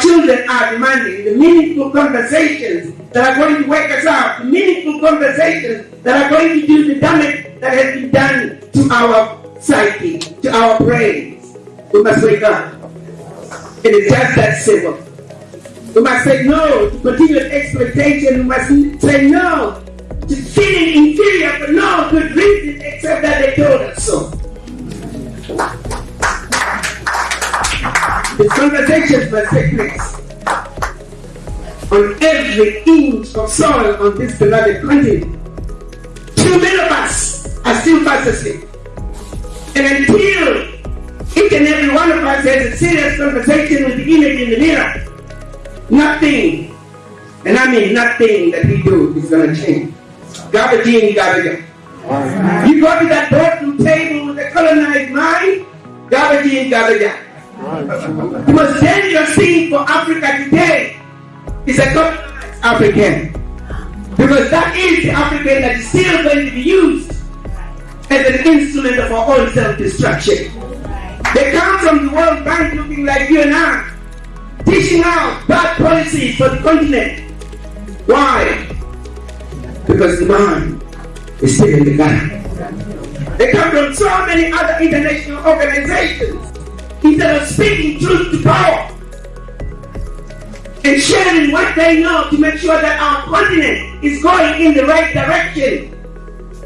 children are demanding, the meaningful conversations that are going to wake us up, the meaningful conversations that are going to do the damage that has been done to our psyche, to our brains. We must wake up. It is just that simple. We must say no to continued exploitation. We must say no to feeling inferior for no good reason except that they told us so. Conversations must take place on every inch of soil on this beloved continent. Too many of us are still fast asleep. And until each and every one of us has a serious conversation with the image in the mirror, nothing, and I mean nothing that we do is going to change. Garbage in, garbage out. You go to that boardroom table with a colonized mind, garbage in, garbage out. The most dangerous thing for Africa today is a colonized African. Because that is the African that is still going to be used as an instrument of our own self-destruction. They come from the World Bank looking like you and I, teaching out bad policies for the continent. Why? Because the mind is still in the Ghana. They come from so many other international organizations. Instead of speaking truth to power and sharing what they know to make sure that our continent is going in the right direction,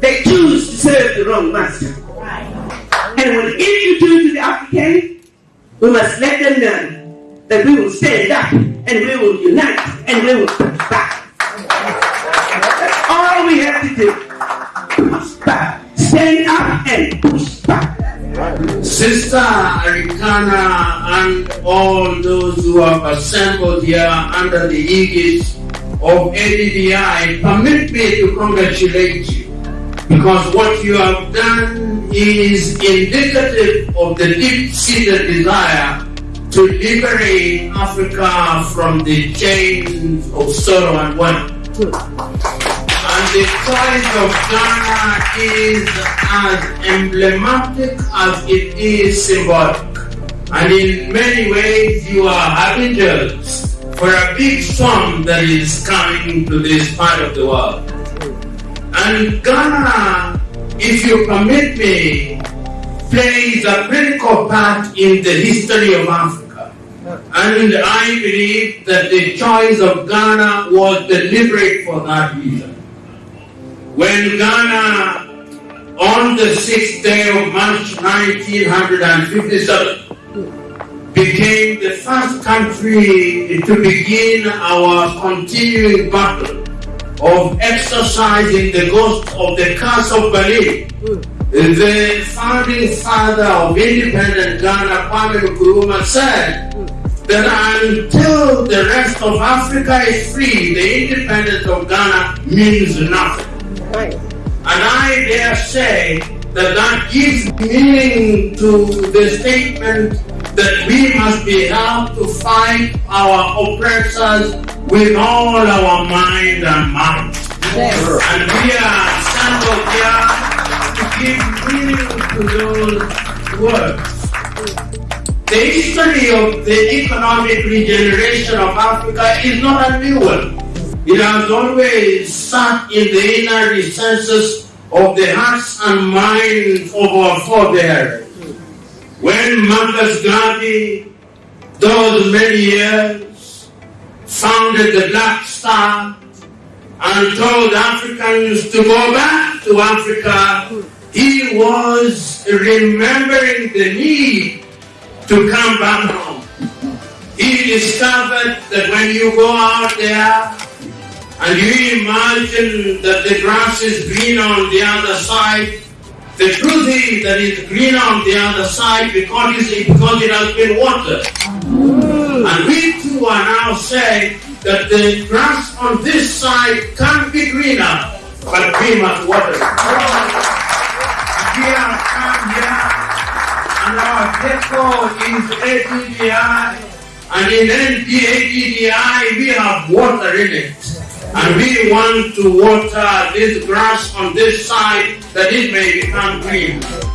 they choose to serve the wrong master. And whatever you do to the African, we must let them know that we will stand up and we will unite and we will push back. That's all we have to do. Push back. Stand up and push back. Sister Arikana and all those who have assembled here under the aegis of ADDI, permit me to congratulate you because what you have done is indicative of the deep-seated desire to liberate Africa from the chains of sorrow and wonder. The choice of Ghana is as emblematic as it is symbolic. And in many ways, you are harbingers for a big storm that is coming to this part of the world. And Ghana, if you permit me, plays a critical part in the history of Africa. And I believe that the choice of Ghana was deliberate for that reason. When Ghana, on the 6th day of March 1957, became the first country to begin our continuing battle of exercising the ghost of the curse of Berlin. The founding father of independent Ghana, Kwame Nkrumah, said that until the rest of Africa is free, the independence of Ghana means nothing. And I dare say that that gives meaning to the statement that we must be held to fight our oppressors with all our mind and might. Yes. And we are assembled here to give meaning to those words. The history of the economic regeneration of Africa is not a new one. It has always sat in the inner recesses of the hearts and minds of our forebears. When Marcus Garvey, those many years, founded the Black Star and told Africans to go back to Africa, he was remembering the need to come back home. He discovered that when you go out there and you imagine that the grass is green on the other side, the truth is that it's green on the other side because, it's, because it has been watered. And we too are now saying that the grass on this side can't be greener, but we must water it. We have come here, and our deco is ADDI, and in ADDI we have water in it. And we want to water this grass on this side that it may become green.